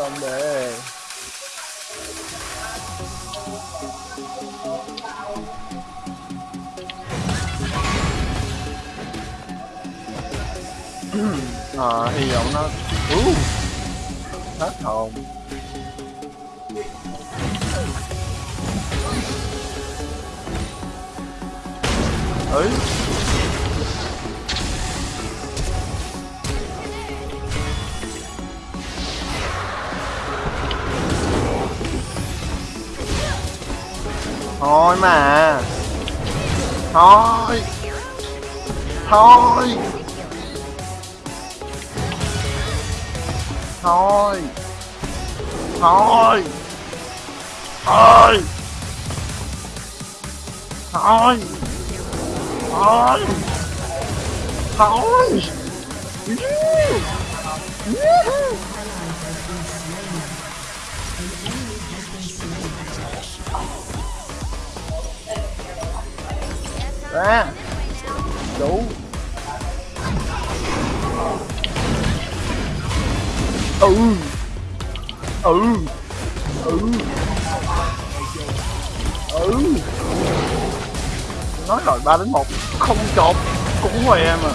vòng để Ờ, hy vọng nó uh, hết hồn. Ấy thôi mà. Thôi. Thôi. Thôi. Thôi. Thôi. Thôi. Thôi. Thôi. Ra đủ. Ừ. Ừ. Ừ. Ừ. Nói rồi ba đến một. Không chột cũng ngoài em mà